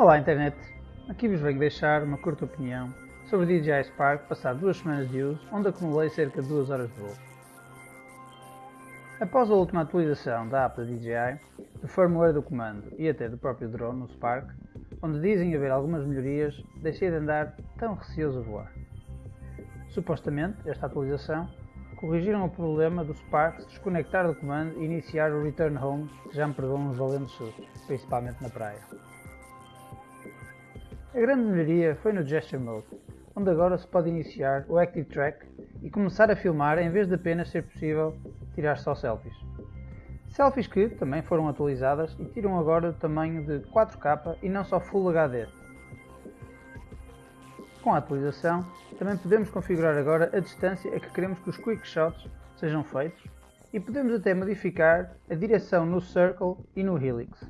Olá internet, aqui vos venho deixar uma curta opinião sobre o DJI Spark passado duas semanas de uso, onde acumulei cerca de 2 horas de voo. Após a última atualização da app da DJI, do firmware do comando e até do próprio drone no Spark, onde dizem haver algumas melhorias, deixei de andar tão receoso a voar. Supostamente, esta atualização corrigiram o problema do Spark desconectar do comando e iniciar o Return Home, que já me perdeu uns valentes sustos, principalmente na praia. A grande melhoria foi no Gesture Mode, onde agora se pode iniciar o Active Track e começar a filmar em vez de apenas ser possível tirar só selfies. Selfies que também foram atualizadas e tiram agora o tamanho de 4K e não só Full HD. Com a atualização, também podemos configurar agora a distância a que queremos que os Quick Shots sejam feitos e podemos até modificar a direção no Circle e no Helix.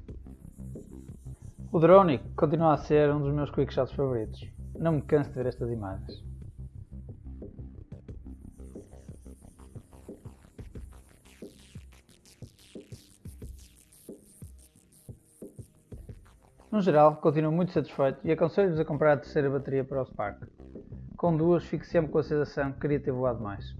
O drone continua a ser um dos meus Quick Shots favoritos. Não me canso de ver estas imagens. No geral, continuo muito satisfeito e aconselho-vos a comprar a terceira bateria para o Spark. Com duas fico sempre com a sensação que queria ter voado mais.